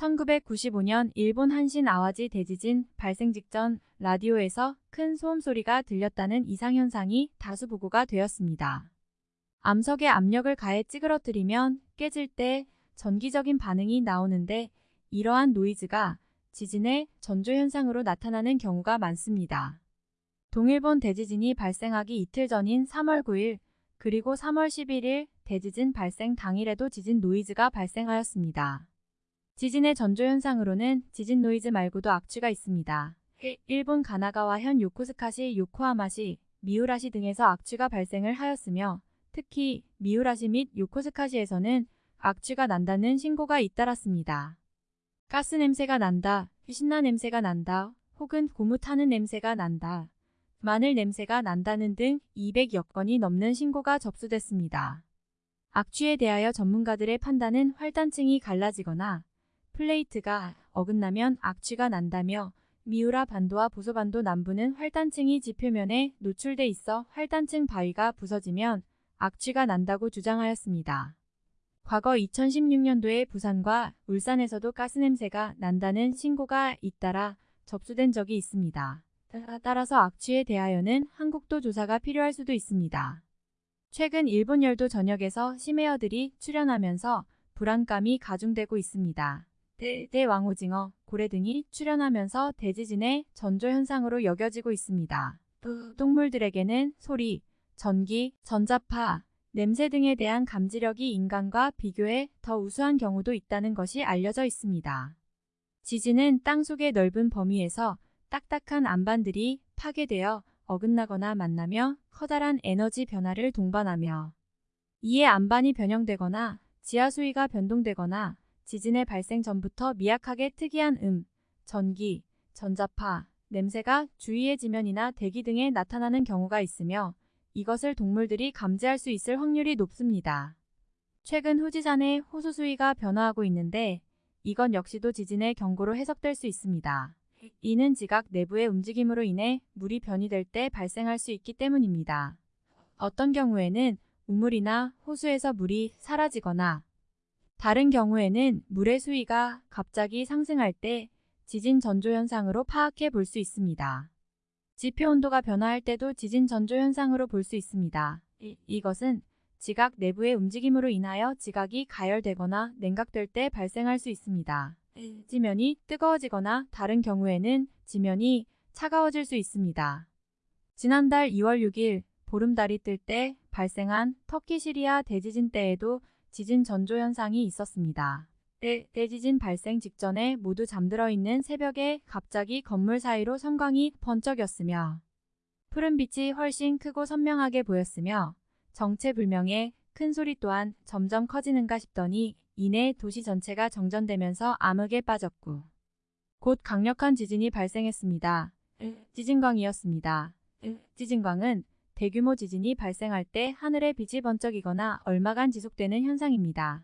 1995년 일본 한신 아와지 대지진 발생 직전 라디오에서 큰 소음 소리가 들렸다는 이상현상이 다수 보고가 되었습니다. 암석에 압력을 가해 찌그러뜨리면 깨질 때 전기적인 반응이 나오는데 이러한 노이즈가 지진의 전조현상으로 나타나는 경우가 많습니다. 동일본 대지진이 발생하기 이틀 전인 3월 9일 그리고 3월 11일 대지진 발생 당일에도 지진 노이즈가 발생하였습니다. 지진의 전조현상으로는 지진 노이즈 말고도 악취가 있습니다. 일본 가나가와 현 요코스카시 요코하마시, 미우라시 등에서 악취가 발생을 하였으며 특히 미우라시 및 요코스카시에서는 악취가 난다는 신고가 잇따랐습니다. 가스 냄새가 난다, 휘신나 냄새가 난다, 혹은 고무 타는 냄새가 난다, 마늘 냄새가 난다는 등 200여 건이 넘는 신고가 접수됐습니다. 악취에 대하여 전문가들의 판단은 활단층이 갈라지거나 플레이트가 어긋나면 악취가 난다며 미우라 반도와 보소반도 남부는 활단층이 지표면에 노출돼 있어 활단층 바위가 부서지면 악취가 난다고 주장하였습니다. 과거 2016년도에 부산과 울산에서도 가스냄새가 난다는 신고가 잇따라 접수된 적이 있습니다. 따라서 악취에 대하여는 한국도 조사가 필요할 수도 있습니다. 최근 일본 열도 전역에서 심해어들이 출현하면서 불안감이 가중되고 있습니다. 대, 대왕오징어, 고래 등이 출현하면서 대지진의 전조현상으로 여겨지고 있습니다. 동물들에게는 소리, 전기, 전자파, 냄새 등에 대한 감지력이 인간과 비교해 더 우수한 경우도 있다는 것이 알려져 있습니다. 지진은 땅속의 넓은 범위에서 딱딱한 안반들이 파괴되어 어긋나거나 만나며 커다란 에너지 변화를 동반하며 이에 안반이 변형되거나 지하 수위가 변동되거나 지진의 발생 전부터 미약하게 특이한 음, 전기, 전자파, 냄새가 주위의 지면이나 대기 등에 나타나는 경우가 있으며 이것을 동물들이 감지할 수 있을 확률이 높습니다. 최근 후지산의 호수 수위가 변화하고 있는데 이건 역시도 지진의 경고로 해석될 수 있습니다. 이는 지각 내부의 움직임으로 인해 물이 변이될 때 발생할 수 있기 때문입니다. 어떤 경우에는 우물이나 호수에서 물이 사라지거나 다른 경우에는 물의 수위가 갑자기 상승할 때 지진 전조 현상으로 파악해 볼 수 있습니다. 지표 온도가 변화할 때도 지진 전조 현상으로 볼 수 있습니다. 이, 이것은 지각 내부의 움직임으로 인하여 지각이 가열되거나 냉각될 때 발생할 수 있습니다. 지면이 뜨거워지거나 다른 경우에는 지면이 차가워질 수 있습니다. 지난달 2월 6일 보름달이 뜰 때 발생한 터키 시리아 대지진 때에도 지진 전조 현상이 있었습니다. 대, 대지진 발생 직전에 모두 잠들어 있는 새벽에 갑자기 건물 사이로 성광이 번쩍였으며 푸른 빛이 훨씬 크고 선명하게 보였으며 정체불명의 큰 소리 또한 점점 커지는가 싶더니 이내 도시 전체가 정전되면서 암흑에 빠졌고 곧 강력한 지진이 발생했습니다. 지진광이었습니다. 지진광은 대규모 지진이 발생할 때 하늘에 빛이 번쩍이거나 얼마간 지속되는 현상입니다.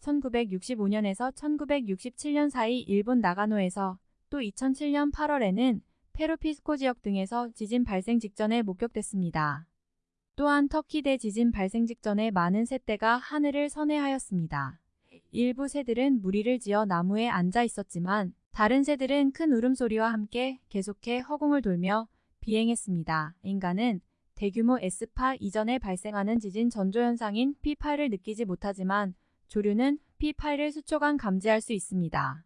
1965년에서 1967년 사이 일본 나가노에서 또 2007년 8월에는 페루피스코 지역 등에서 지진 발생 직전에 목격됐습니다. 또한 터키 대 지진 발생 직전에 많은 새떼가 하늘을 선회하였습니다. 일부 새들은 무리를 지어 나무에 앉아 있었지만 다른 새들은 큰 울음소리와 함께 계속해 허공을 돌며 비행했습니다. 인간은 대규모 S파 이전에 발생하는 지진 전조현상인 P8을 느끼지 못하지만 조류는 P8을 수초간 감지할 수 있습니다.